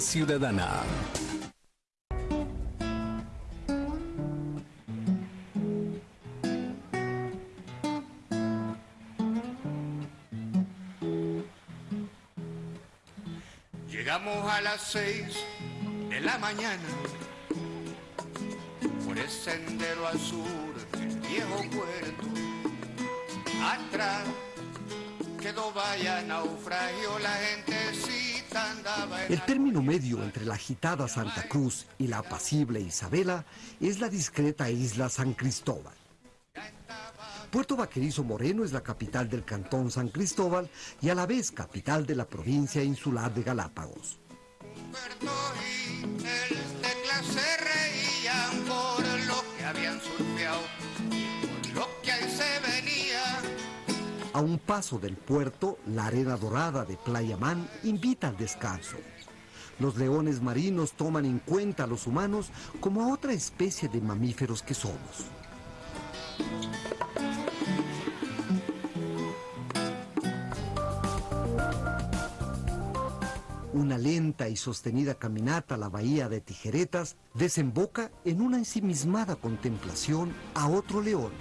Ciudadana. Llegamos a las seis de la mañana por el sendero sur del viejo puerto. Atrás quedó vaya naufragio, la en El término medio entre la agitada Santa Cruz y la apacible Isabela es la discreta isla San Cristóbal. Puerto Vaquerizo Moreno es la capital del cantón San Cristóbal y a la vez capital de la provincia insular de Galápagos. A un paso del puerto, la arena dorada de Playa Man invita al descanso. Los leones marinos toman en cuenta a los humanos como a otra especie de mamíferos que somos. Una lenta y sostenida caminata a la bahía de Tijeretas desemboca en una ensimismada contemplación a otro león,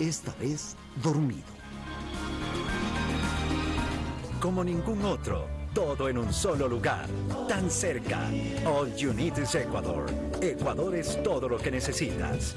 esta vez dormido. Como ningún otro. Todo en un solo lugar, tan cerca. All you need is Ecuador. Ecuador es todo lo que necesitas.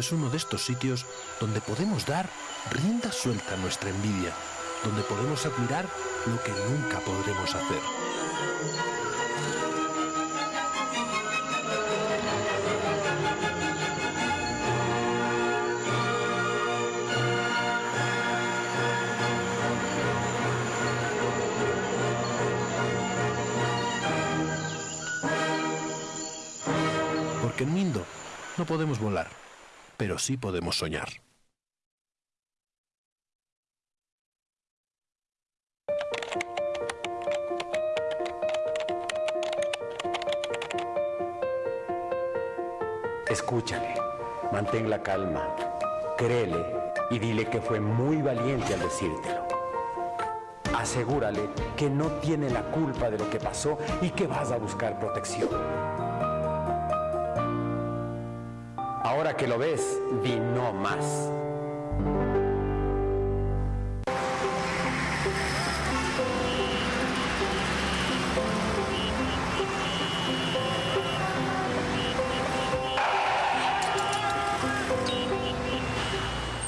Es uno de estos sitios donde podemos dar rienda suelta a nuestra envidia, donde podemos admirar lo que nunca podremos hacer. Porque en Mindo no podemos volar, pero sí podemos soñar. Escúchale, mantén la calma, créele y dile que fue muy valiente al decírtelo. Asegúrale que no tiene la culpa de lo que pasó y que vas a buscar protección. Que lo ves, di no más.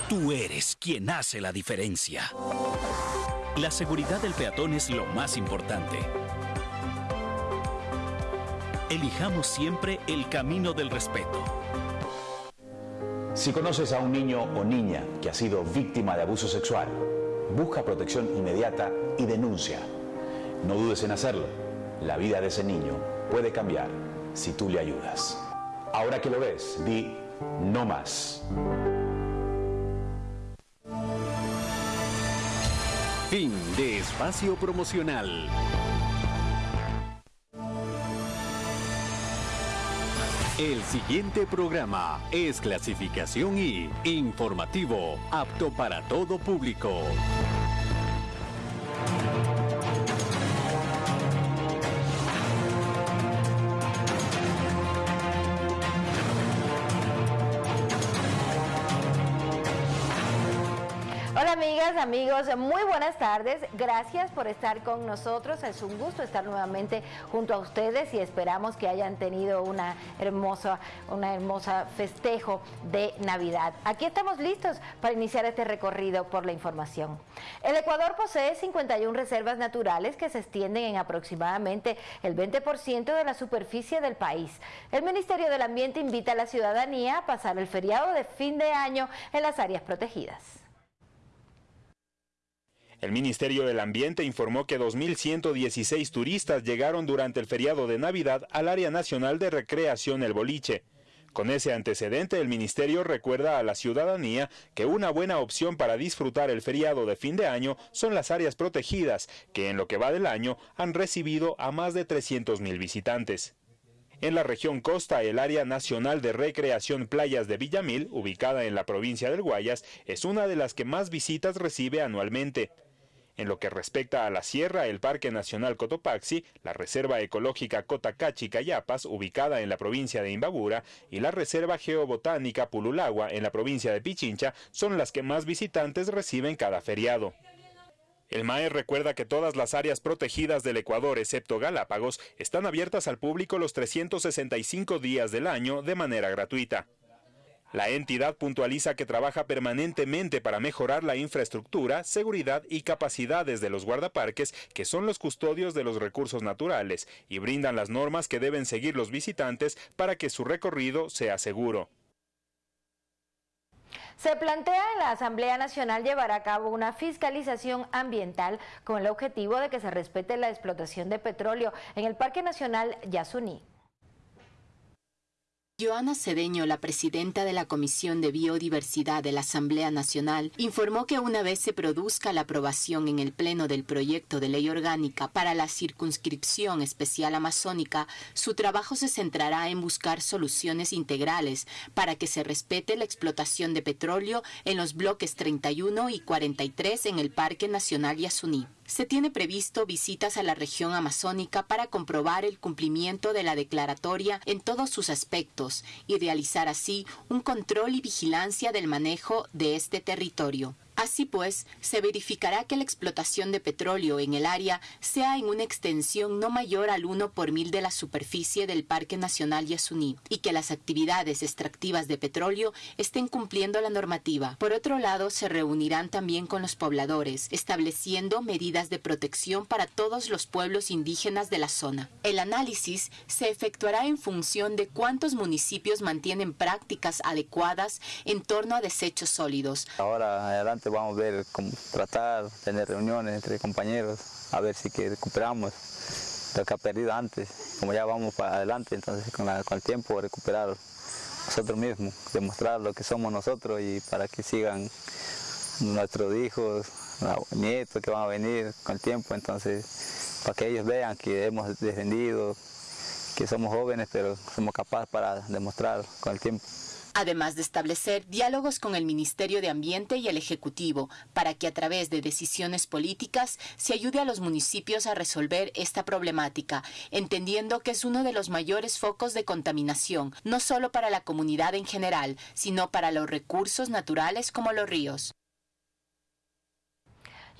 Tú eres quien hace la diferencia. La seguridad del peatón es lo más importante. Elijamos siempre el camino del respeto. Si conoces a un niño o niña que ha sido víctima de abuso sexual, busca protección inmediata y denuncia. No dudes en hacerlo. La vida de ese niño puede cambiar si tú le ayudas. Ahora que lo ves, di no más. Fin de espacio promocional. El siguiente programa es clasificación y informativo, apto para todo público. Amigos? Muy buenas tardes. Gracias por estar con nosotros. Es un gusto estar nuevamente junto a ustedes y esperamos que hayan tenido una hermosa, una hermosa festejo de Navidad. Aquí estamos listos para iniciar este recorrido por la información. El Ecuador posee 51 reservas naturales que se extienden en aproximadamente el 20% de la superficie del país. El Ministerio del Ambiente invita a la ciudadanía a pasar el feriado de fin de año en las áreas protegidas. El Ministerio del Ambiente informó que 2.116 turistas llegaron durante el feriado de Navidad al área nacional de recreación El Boliche. Con ese antecedente, el Ministerio recuerda a la ciudadanía que una buena opción para disfrutar el feriado de fin de año son las áreas protegidas, que en lo que va del año han recibido a más de 300.000 visitantes. En la región costa, el área nacional de recreación Playas de Villamil, ubicada en la provincia del Guayas, es una de las que más visitas recibe anualmente. En lo que respecta a la sierra, el Parque Nacional Cotopaxi, la Reserva Ecológica Cotacachi Cayapas, ubicada en la provincia de Imbabura, y la Reserva Geobotánica Pululagua, en la provincia de Pichincha, son las que más visitantes reciben cada feriado. El MAE recuerda que todas las áreas protegidas del Ecuador, excepto Galápagos, están abiertas al público los 365 días del año de manera gratuita. La entidad puntualiza que trabaja permanentemente para mejorar la infraestructura, seguridad y capacidades de los guardaparques, que son los custodios de los recursos naturales, y brindan las normas que deben seguir los visitantes para que su recorrido sea seguro. Se plantea en la Asamblea Nacional llevar a cabo una fiscalización ambiental con el objetivo de que se respete la explotación de petróleo en el Parque Nacional Yasuní. Joana Cedeño, la presidenta de la Comisión de Biodiversidad de la Asamblea Nacional, informó que una vez se produzca la aprobación en el Pleno del proyecto de ley orgánica para la circunscripción especial amazónica, su trabajo se centrará en buscar soluciones integrales para que se respete la explotación de petróleo en los bloques 31 y 43 en el Parque Nacional Yasuní se tiene previsto visitas a la región amazónica para comprobar el cumplimiento de la declaratoria en todos sus aspectos y realizar así un control y vigilancia del manejo de este territorio. Así pues, se verificará que la explotación de petróleo en el área sea en una extensión no mayor al 1 por mil de la superficie del Parque Nacional Yasuní y que las actividades extractivas de petróleo estén cumpliendo la normativa. Por otro lado, se reunirán también con los pobladores, estableciendo medidas de protección para todos los pueblos indígenas de la zona. El análisis se efectuará en función de cuántos municipios mantienen prácticas adecuadas en torno a desechos sólidos. Ahora adelante vamos a ver cómo tratar, tener reuniones entre compañeros, a ver si que recuperamos lo que ha perdido antes. Como ya vamos para adelante, entonces con, el tiempo recuperar nosotros mismos, demostrar lo que somos nosotros y para que sigan nuestros hijos, nietos que van a venir con el tiempo, entonces para que ellos vean que hemos defendido, que somos jóvenes, pero somos capaces para demostrar con el tiempo además de establecer diálogos con el Ministerio de Ambiente y el Ejecutivo para que a través de decisiones políticas se ayude a los municipios a resolver esta problemática, entendiendo que es uno de los mayores focos de contaminación, no solo para la comunidad en general, sino para los recursos naturales como los ríos.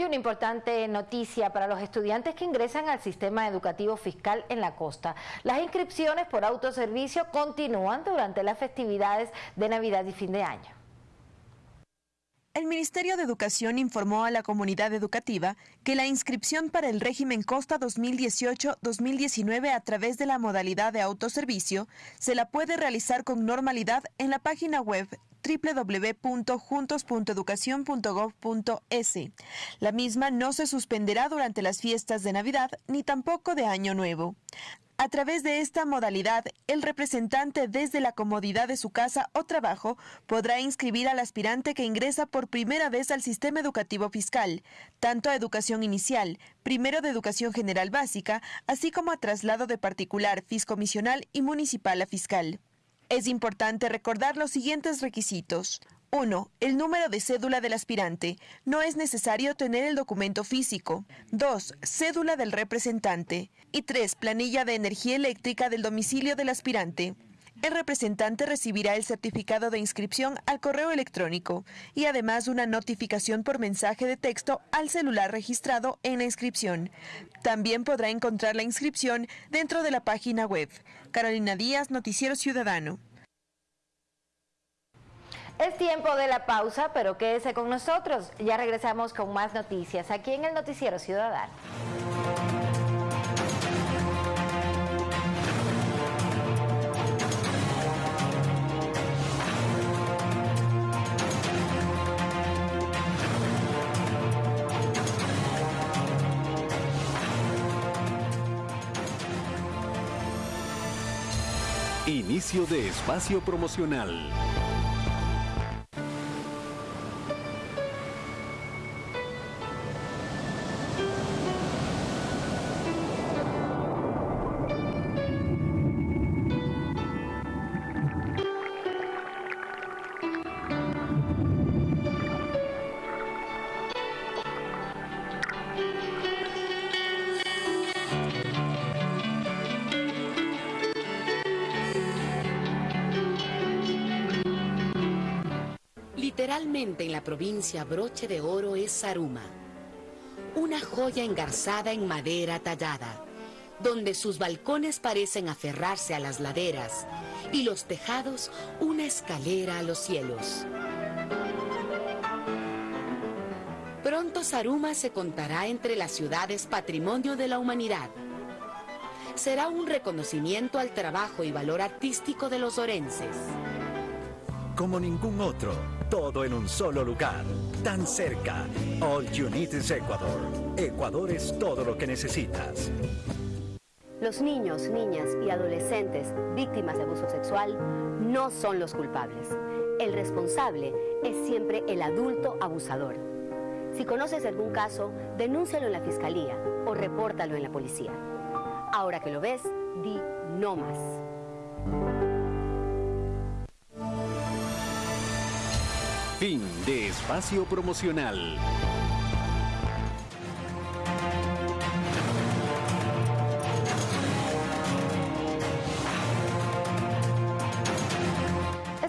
Y una importante noticia para los estudiantes que ingresan al sistema educativo fiscal en la costa. Las inscripciones por autoservicio continúan durante las festividades de Navidad y fin de año. El Ministerio de Educación informó a la comunidad educativa que la inscripción para el régimen Costa 2018-2019 a través de la modalidad de autoservicio se la puede realizar con normalidad en la página web www.juntos.educación.gov.es. La misma no se suspenderá durante las fiestas de Navidad ni tampoco de Año Nuevo. A través de esta modalidad, el representante desde la comodidad de su casa o trabajo podrá inscribir al aspirante que ingresa por primera vez al sistema educativo fiscal, tanto a educación inicial, primero de educación general básica, así como a traslado de particular, fiscomisional y municipal a fiscal. Es importante recordar los siguientes requisitos. 1. El número de cédula del aspirante. No es necesario tener el documento físico. 2. Cédula del representante. Y 3. Planilla de energía eléctrica del domicilio del aspirante. El representante recibirá el certificado de inscripción al correo electrónico y además una notificación por mensaje de texto al celular registrado en la inscripción. También podrá encontrar la inscripción dentro de la página web. Carolina Díaz, Noticiero Ciudadano. Es tiempo de la pausa, pero quédese con nosotros. Ya regresamos con más noticias aquí en el Noticiero Ciudadano. De espacio promocional. Literalmente en la provincia broche de oro es Saruma, una joya engarzada en madera tallada, donde sus balcones parecen aferrarse a las laderas y los tejados una escalera a los cielos. Pronto Saruma se contará entre las ciudades patrimonio de la humanidad. Será un reconocimiento al trabajo y valor artístico de los orenses. Como ningún otro, todo en un solo lugar, tan cerca. All You Need is Ecuador. Ecuador es todo lo que necesitas. Los niños, niñas y adolescentes víctimas de abuso sexual no son los culpables. El responsable es siempre el adulto abusador. Si conoces algún caso, denúncialo en la fiscalía o repórtalo en la policía. Ahora que lo ves, di no más. Fin de espacio promocional.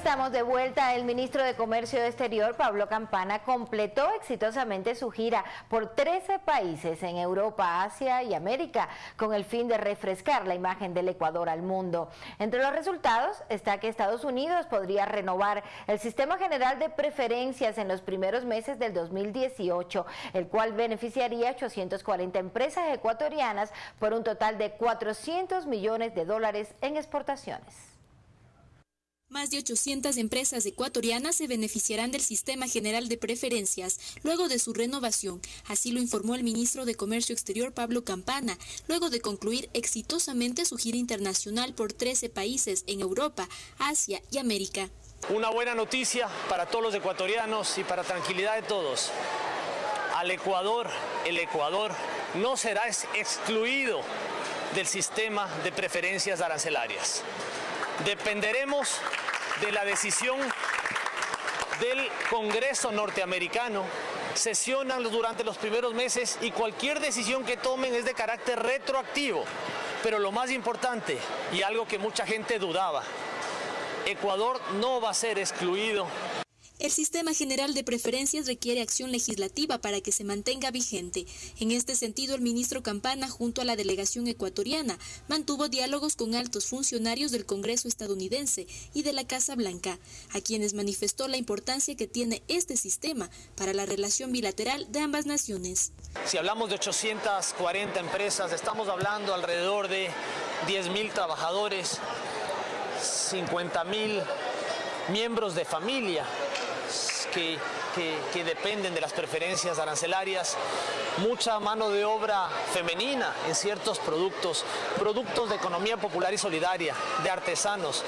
Estamos de vuelta. El ministro de Comercio Exterior, Pablo Campana, completó exitosamente su gira por 13 países en Europa, Asia y América, con el fin de refrescar la imagen del Ecuador al mundo. Entre los resultados está que Estados Unidos podría renovar el sistema general de preferencias en los primeros meses del 2018, el cual beneficiaría a 840 empresas ecuatorianas por un total de 400 millones de dólares en exportaciones. Más de 800 empresas ecuatorianas se beneficiarán del Sistema General de Preferencias luego de su renovación. Así lo informó el ministro de Comercio Exterior Pablo Campana, luego de concluir exitosamente su gira internacional por 13 países en Europa, Asia y América. Una buena noticia para todos los ecuatorianos y para tranquilidad de todos. Al Ecuador, el Ecuador no será excluido del sistema de preferencias arancelarias. Dependeremos de la decisión del Congreso norteamericano. Sesionan durante los primeros meses y cualquier decisión que tomen es de carácter retroactivo. Pero lo más importante, y algo que mucha gente dudaba, Ecuador no va a ser excluido el sistema general de preferencias requiere acción legislativa para que se mantenga vigente. En este sentido, el ministro Campana, junto a la delegación ecuatoriana, mantuvo diálogos con altos funcionarios del Congreso estadounidense y de la Casa Blanca, a quienes manifestó la importancia que tiene este sistema para la relación bilateral de ambas naciones. Si hablamos de 840 empresas, estamos hablando alrededor de 10.000 trabajadores, 50.000 miembros de familia que, dependen de las preferencias arancelarias, mucha mano de obra femenina en ciertos productos, productos de economía popular y solidaria, de artesanos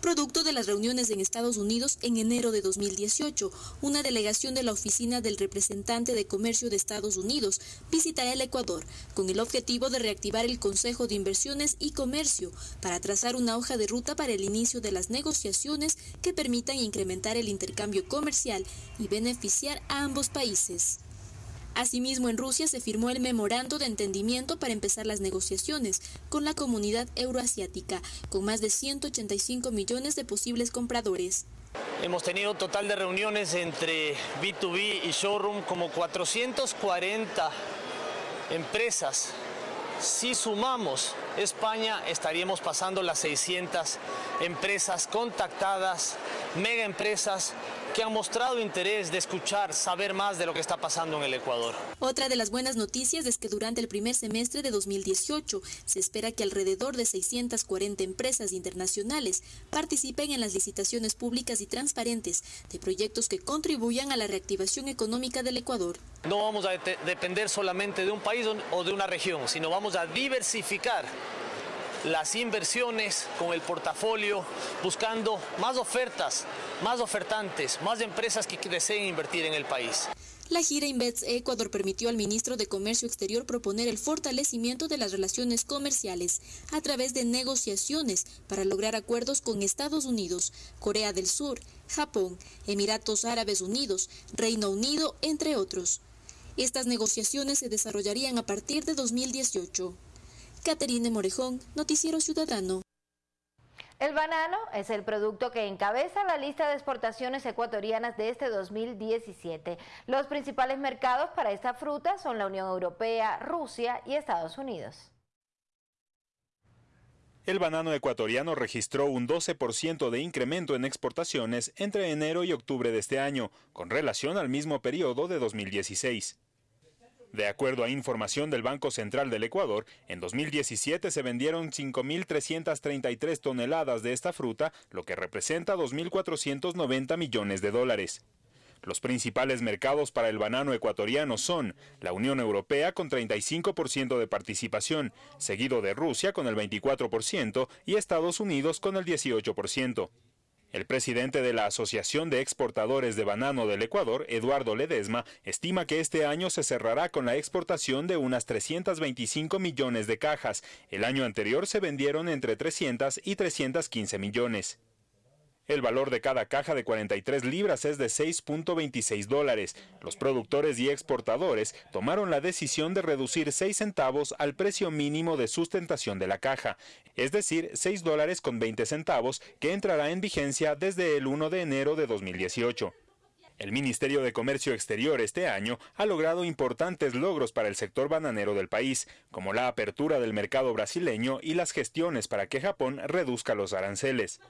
producto de las reuniones en Estados Unidos en enero de 2018. Una delegación de la Oficina del Representante de Comercio de Estados Unidos visitará el Ecuador con el objetivo de reactivar el Consejo de Inversiones y Comercio para trazar una hoja de ruta para el inicio de las negociaciones que permitan incrementar el intercambio comercial y beneficiar a ambos países. Asimismo, en Rusia se firmó el memorando de entendimiento para empezar las negociaciones con la comunidad euroasiática, con más de 185 millones de posibles compradores. Hemos tenido total de reuniones entre B2B y showroom como 440 empresas. Si sumamos España, estaríamos pasando las 600 empresas contactadas, mega empresas que han mostrado interés de escuchar, saber más de lo que está pasando en el Ecuador. Otra de las buenas noticias es que durante el primer semestre de 2018 se espera que alrededor de 640 empresas internacionales participen en las licitaciones públicas y transparentes de proyectos que contribuyan a la reactivación económica del Ecuador. No vamos a depender solamente de un país o de una región, sino vamos a diversificar las inversiones con el portafolio, buscando más ofertas, más ofertantes, más empresas que deseen invertir en el país. La gira Invets Ecuador permitió al ministro de Comercio Exterior proponer el fortalecimiento de las relaciones comerciales a través de negociaciones para lograr acuerdos con Estados Unidos, Corea del Sur, Japón, Emiratos Árabes Unidos, Reino Unido, entre otros. Estas negociaciones se desarrollarían a partir de 2018. Caterine Morejón, Noticiero Ciudadano. El banano es el producto que encabeza la lista de exportaciones ecuatorianas de este 2017. Los principales mercados para esta fruta son la Unión Europea, Rusia y Estados Unidos. El banano ecuatoriano registró un 12% de incremento en exportaciones entre enero y octubre de este año, con relación al mismo periodo de 2016. De acuerdo a información del Banco Central del Ecuador, en 2017 se vendieron 5.333 toneladas de esta fruta, lo que representa 2.490 millones de dólares. Los principales mercados para el banano ecuatoriano son la Unión Europea con 35% de participación, seguido de Rusia con el 24% y Estados Unidos con el 18%. El presidente de la Asociación de Exportadores de Banano del Ecuador, Eduardo Ledesma, estima que este año se cerrará con la exportación de unas 325 millones de cajas. El año anterior se vendieron entre 300 y 315 millones. El valor de cada caja de 43 libras es de 6.26 dólares. Los productores y exportadores tomaron la decisión de reducir 6 centavos al precio mínimo de sustentación de la caja, es decir, 6 dólares con 20 centavos, que entrará en vigencia desde el 1 de enero de 2018. El Ministerio de Comercio Exterior este año ha logrado importantes logros para el sector bananero del país, como la apertura del mercado brasileño y las gestiones para que Japón reduzca los aranceles.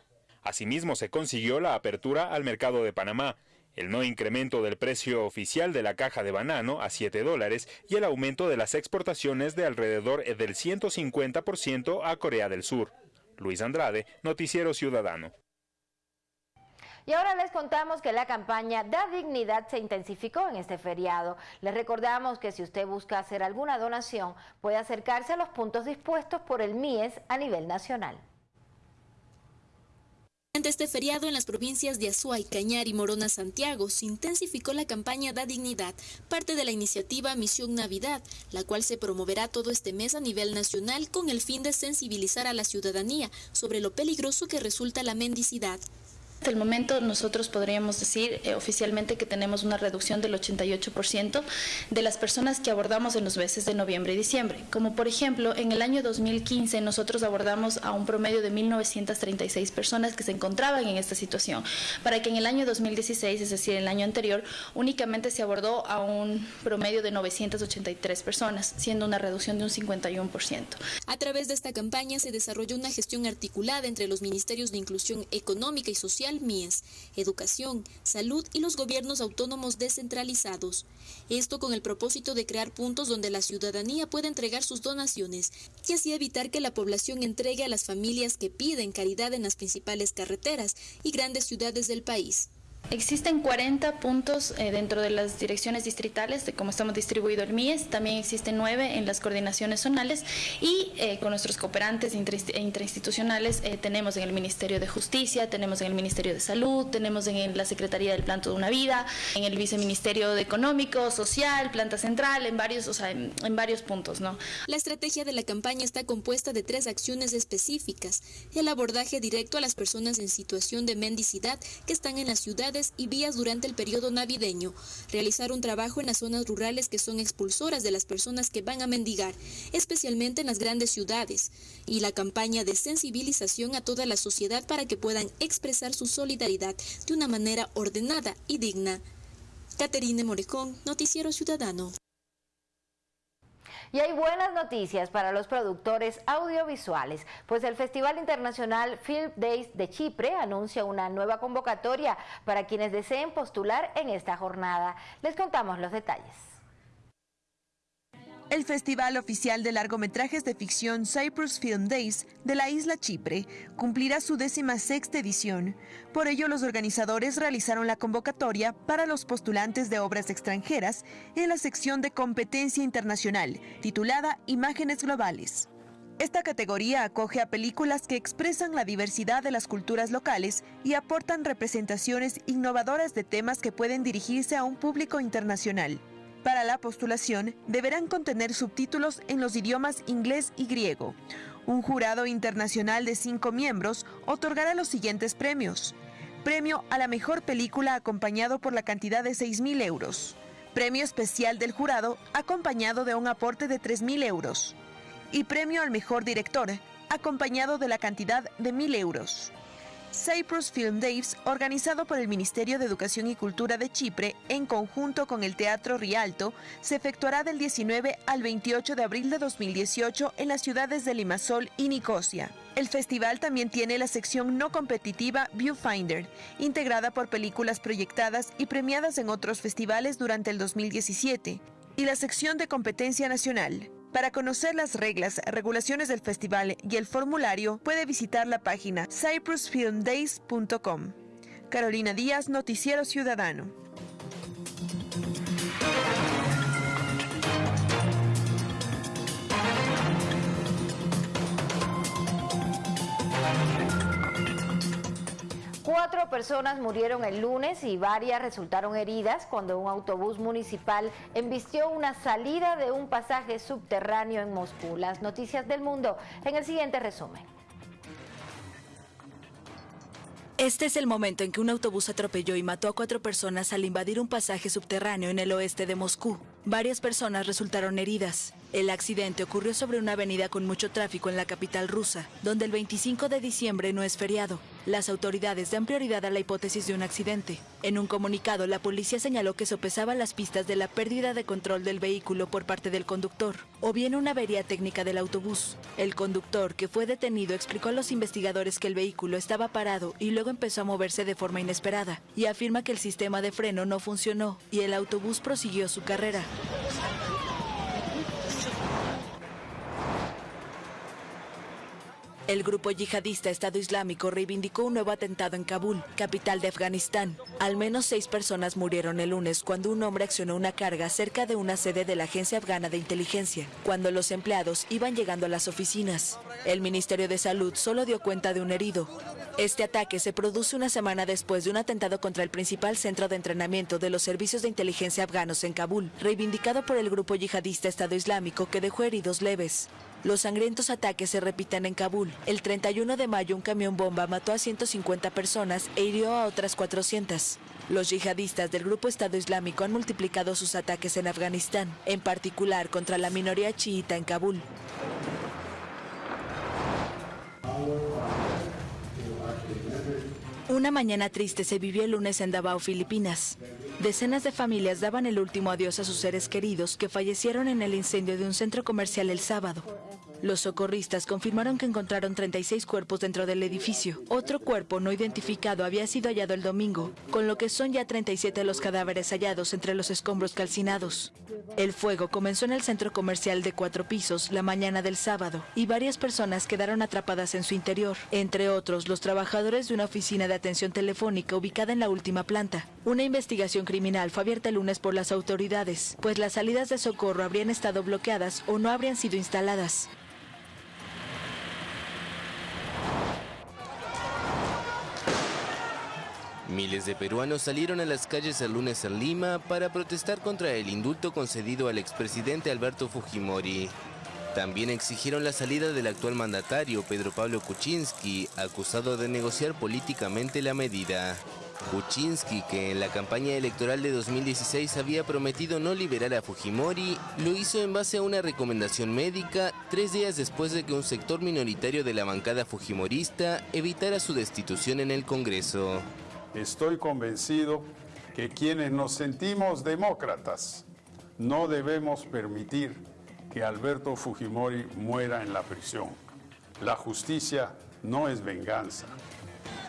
Asimismo, se consiguió la apertura al mercado de Panamá, el no incremento del precio oficial de la caja de banano a 7 dólares y el aumento de las exportaciones de alrededor del 150% a Corea del Sur. Luis Andrade, Noticiero Ciudadano. Y ahora les contamos que la campaña Da Dignidad se intensificó en este feriado. Les recordamos que si usted busca hacer alguna donación, puede acercarse a los puntos dispuestos por el MIES a nivel nacional. Ante este feriado en las provincias de Azuay, Cañar y Morona, Santiago, se intensificó la campaña Da Dignidad, parte de la iniciativa Misión Navidad, la cual se promoverá todo este mes a nivel nacional con el fin de sensibilizar a la ciudadanía sobre lo peligroso que resulta la mendicidad. Hasta el momento nosotros podríamos decir eh, oficialmente que tenemos una reducción del 88% de las personas que abordamos en los meses de noviembre y diciembre. Como por ejemplo, en el año 2015 nosotros abordamos a un promedio de 1.936 personas que se encontraban en esta situación, para que en el año 2016, es decir, el año anterior, únicamente se abordó a un promedio de 983 personas, siendo una reducción de un 51%. A través de esta campaña se desarrolló una gestión articulada entre los ministerios de Inclusión Económica y Social MIES, Educación, Salud y los gobiernos autónomos descentralizados. Esto con el propósito de crear puntos donde la ciudadanía pueda entregar sus donaciones y así evitar que la población entregue a las familias que piden caridad en las principales carreteras y grandes ciudades del país. Existen 40 puntos eh, dentro de las direcciones distritales de cómo estamos distribuido el MIES, también existen 9 en las coordinaciones zonales y eh, con nuestros cooperantes e interinstitucionales eh, tenemos en el Ministerio de Justicia, tenemos en el Ministerio de Salud, tenemos en la Secretaría del Plan de una Vida, en el Viceministerio de Económico, Social, Planta Central, en varios, o sea, en, en varios puntos. ¿no? La estrategia de la campaña está compuesta de tres acciones específicas. El abordaje directo a las personas en situación de mendicidad que están en las ciudades y vías durante el periodo navideño, realizar un trabajo en las zonas rurales que son expulsoras de las personas que van a mendigar, especialmente en las grandes ciudades, y la campaña de sensibilización a toda la sociedad para que puedan expresar su solidaridad de una manera ordenada y digna. Caterine Morecón, Noticiero Ciudadano. Y hay buenas noticias para los productores audiovisuales, pues el Festival Internacional Film Days de Chipre anuncia una nueva convocatoria para quienes deseen postular en esta jornada. Les contamos los detalles. El Festival Oficial de Largometrajes de Ficción Cyprus Film Days de la isla Chipre cumplirá su décima sexta edición. Por ello, los organizadores realizaron la convocatoria para los postulantes de obras extranjeras en la sección de competencia internacional, titulada Imágenes Globales. Esta categoría acoge a películas que expresan la diversidad de las culturas locales y aportan representaciones innovadoras de temas que pueden dirigirse a un público internacional. Para la postulación deberán contener subtítulos en los idiomas inglés y griego. Un jurado internacional de cinco miembros otorgará los siguientes premios. Premio a la mejor película acompañado por la cantidad de 6.000 euros. Premio especial del jurado acompañado de un aporte de 3.000 euros. Y premio al mejor director acompañado de la cantidad de 1.000 euros. Cyprus Film Days, organizado por el Ministerio de Educación y Cultura de Chipre en conjunto con el Teatro Rialto, se efectuará del 19 al 28 de abril de 2018 en las ciudades de Limassol y Nicosia. El festival también tiene la sección no competitiva Viewfinder, integrada por películas proyectadas y premiadas en otros festivales durante el 2017, y la sección de competencia nacional. Para conocer las reglas, regulaciones del festival y el formulario, puede visitar la página cyprusfilmdays.com. Carolina Díaz, Noticiero Ciudadano. Cuatro personas murieron el lunes y varias resultaron heridas cuando un autobús municipal embistió una salida de un pasaje subterráneo en Moscú. Las noticias del mundo en el siguiente resumen. Este es el momento en que un autobús atropelló y mató a cuatro personas al invadir un pasaje subterráneo en el oeste de Moscú. Varias personas resultaron heridas. El accidente ocurrió sobre una avenida con mucho tráfico en la capital rusa, donde el 25 de diciembre no es feriado. Las autoridades dan prioridad a la hipótesis de un accidente. En un comunicado, la policía señaló que sopesaba las pistas de la pérdida de control del vehículo por parte del conductor, o bien una avería técnica del autobús. El conductor, que fue detenido, explicó a los investigadores que el vehículo estaba parado y luego empezó a moverse de forma inesperada, y afirma que el sistema de freno no funcionó y el autobús prosiguió su carrera. El grupo yihadista Estado Islámico reivindicó un nuevo atentado en Kabul, capital de Afganistán. Al menos seis personas murieron el lunes cuando un hombre accionó una carga cerca de una sede de la Agencia Afgana de Inteligencia, cuando los empleados iban llegando a las oficinas. El Ministerio de Salud solo dio cuenta de un herido. Este ataque se produce una semana después de un atentado contra el principal centro de entrenamiento de los servicios de inteligencia afganos en Kabul, reivindicado por el grupo yihadista Estado Islámico que dejó heridos leves. Los sangrientos ataques se repiten en Kabul. El 31 de mayo un camión bomba mató a 150 personas e hirió a otras 400. Los yihadistas del grupo Estado Islámico han multiplicado sus ataques en Afganistán, en particular contra la minoría chiita en Kabul. Una mañana triste se vivió el lunes en Davao, Filipinas. Decenas de familias daban el último adiós a sus seres queridos que fallecieron en el incendio de un centro comercial el sábado. Los socorristas confirmaron que encontraron 36 cuerpos dentro del edificio. Otro cuerpo no identificado había sido hallado el domingo, con lo que son ya 37 los cadáveres hallados entre los escombros calcinados. El fuego comenzó en el centro comercial de cuatro pisos la mañana del sábado y varias personas quedaron atrapadas en su interior, entre otros los trabajadores de una oficina de atención telefónica ubicada en la última planta. Una investigación criminal fue abierta el lunes por las autoridades, pues las salidas de socorro habrían estado bloqueadas o no habrían sido instaladas. Miles de peruanos salieron a las calles el lunes en Lima para protestar contra el indulto concedido al expresidente Alberto Fujimori. También exigieron la salida del actual mandatario Pedro Pablo Kuczynski, acusado de negociar políticamente la medida. Kuczynski, que en la campaña electoral de 2016 había prometido no liberar a Fujimori, lo hizo en base a una recomendación médica tres días después de que un sector minoritario de la bancada fujimorista evitara su destitución en el Congreso. Estoy convencido que quienes nos sentimos demócratas no debemos permitir que Alberto Fujimori muera en la prisión. La justicia no es venganza.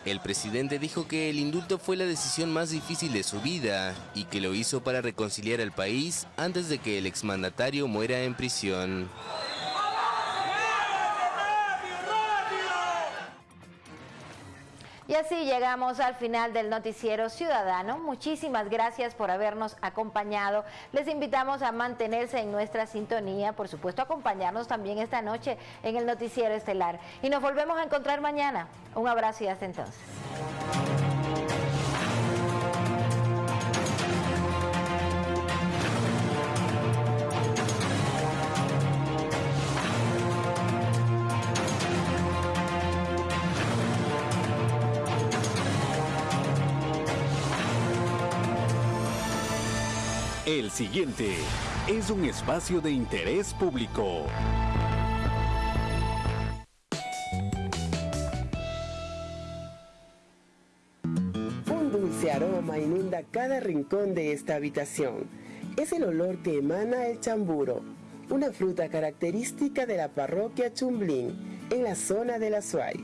El presidente dijo que el indulto fue la decisión más difícil de su vida y que lo hizo para reconciliar al país antes de que el exmandatario muera en prisión. Así llegamos al final del noticiero ciudadano. Muchísimas gracias por habernos acompañado. Les invitamos a mantenerse en nuestra sintonía, por supuesto acompañarnos también esta noche en el noticiero estelar. Y nos volvemos a encontrar mañana. Un abrazo y hasta entonces. El siguiente es un espacio de interés público. Un dulce aroma inunda cada rincón de esta habitación. Es el olor que emana el chamburo, una fruta característica de la parroquia Chumblín, en la zona de la Suay.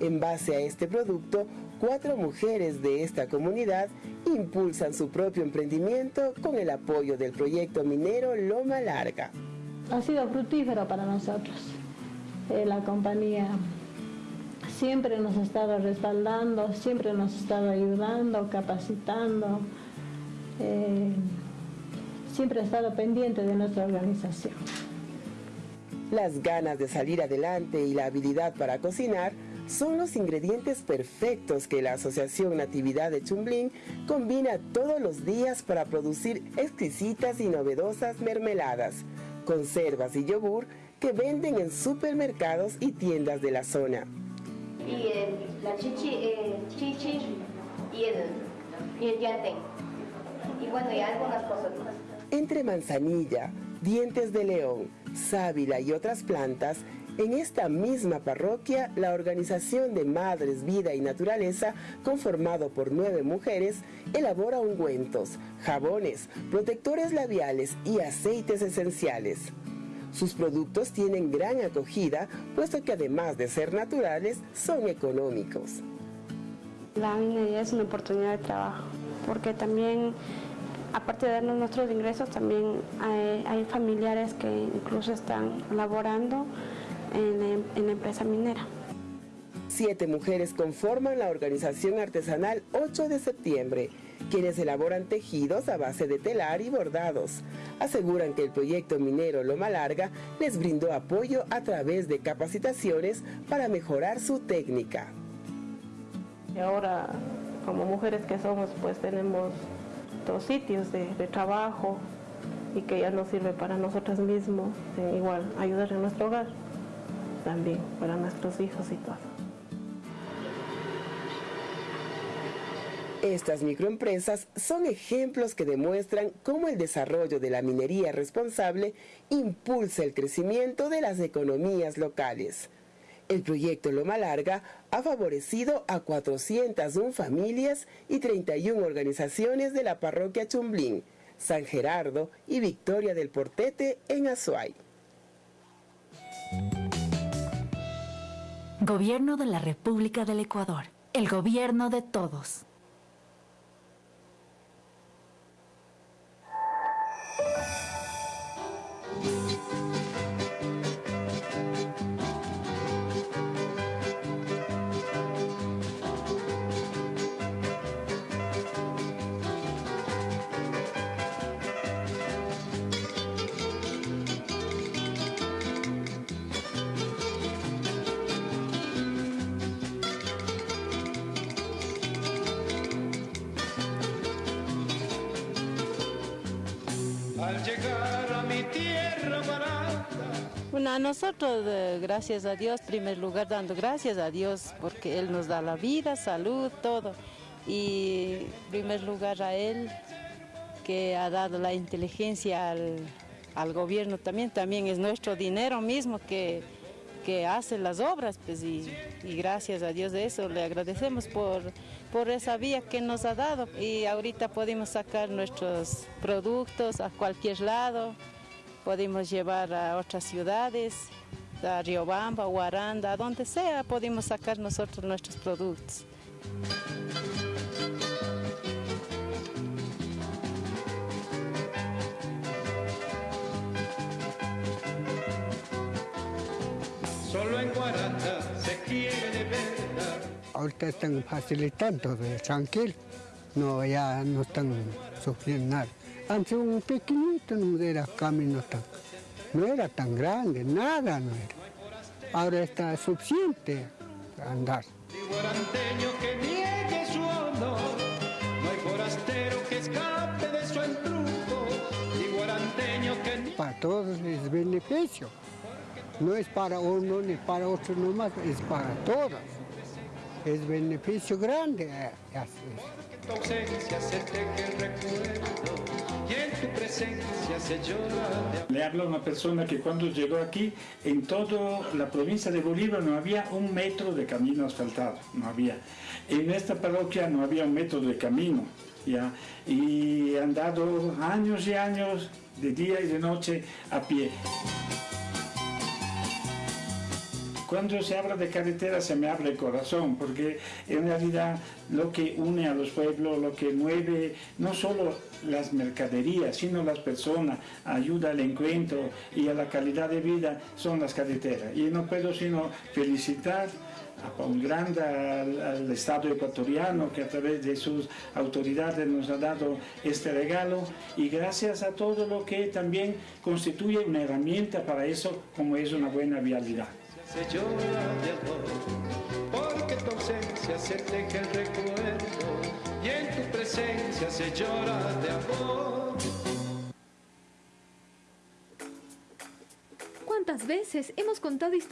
En base a este producto, cuatro mujeres de esta comunidad impulsan su propio emprendimiento con el apoyo del proyecto minero Loma Larga. Ha sido fructífero para nosotros. Eh, la compañía siempre nos ha estado respaldando, siempre nos ha estado ayudando, capacitando, eh, siempre ha estado pendiente de nuestra organización. Las ganas de salir adelante y la habilidad para cocinar son los ingredientes perfectos que la Asociación Natividad de Chumblín combina todos los días para producir exquisitas y novedosas mermeladas, conservas y yogur que venden en supermercados y tiendas de la zona. Y la chichi, eh, chichi y el, y el Y bueno, y algunas cosas más. Entre manzanilla, dientes de león, sábila y otras plantas, en esta misma parroquia, la organización de Madres, Vida y Naturaleza, conformado por nueve mujeres, elabora ungüentos, jabones, protectores labiales y aceites esenciales. Sus productos tienen gran acogida, puesto que además de ser naturales, son económicos. La minería es una oportunidad de trabajo, porque también, aparte de darnos nuestros ingresos, también hay, familiares que incluso están laborando en, la empresa minera. Siete mujeres conforman la organización artesanal 8 de septiembre, quienes elaboran tejidos a base de telar y bordados. Aseguran que el proyecto minero Loma Larga les brindó apoyo a través de capacitaciones para mejorar su técnica. Y ahora, como mujeres que somos, pues tenemos dos sitios de, de trabajo y que ya nos sirve para nosotros mismos, igual ayudar en nuestro hogar también para nuestros hijos y todo. Estas microempresas son ejemplos que demuestran cómo el desarrollo de la minería responsable impulsa el crecimiento de las economías locales. El proyecto Loma Larga ha favorecido a 401 familias y 31 organizaciones de la parroquia Chumblín, San Gerardo y Victoria del Portete en Azuay. Gobierno de la República del Ecuador. El gobierno de todos. Nosotros, eh, gracias a Dios, primer lugar dando gracias a Dios porque Él nos da la vida, salud, todo. y primer lugar a él que ha dado la inteligencia al, gobierno también, también es nuestro dinero mismo que, que hace las obras pues, y, gracias a Dios de eso le agradecemos por, por esa vía que nos ha dado. Y ahorita podemos sacar nuestros productos a cualquier lado, podemos llevar a otras ciudades, a Riobamba, Guaranda, a donde sea podemos sacar nosotros nuestros productos. Solo en Guaranda se quiere de verdad. Ahorita están facilitando, tranquilo. No, ya no están sufriendo nada. Antes un pequeñito no era camino tan, no era tan grande, nada no era. Ahora está suficiente andar. que niegue su honor, no hay forastero que escape de su entruco, que... Para todos es beneficio. No es para uno ni para otro nomás, es para todos. Es beneficio grande. Eh, tu Le habla una persona que cuando llegó aquí, en toda la provincia de Bolívar no había un metro de camino asfaltado, no había. En esta parroquia no había un metro de camino, ¿ya? Y han dado años y años de día y de noche a pie. Cuando se habla de carretera se me abre el corazón, porque en realidad lo que une a los pueblos, lo que mueve no solo las mercaderías, sino las personas, ayuda al encuentro y a la calidad de vida, son las carreteras. Y no puedo sino felicitar a un grande al, Estado ecuatoriano que a través de sus autoridades nos ha dado este regalo y gracias a todo lo que también constituye una herramienta para eso como es una buena vialidad se llora de amor, porque tu ausencia se teje el recuerdo y en tu presencia se llora de amor. ¿Cuántas veces hemos contado historias?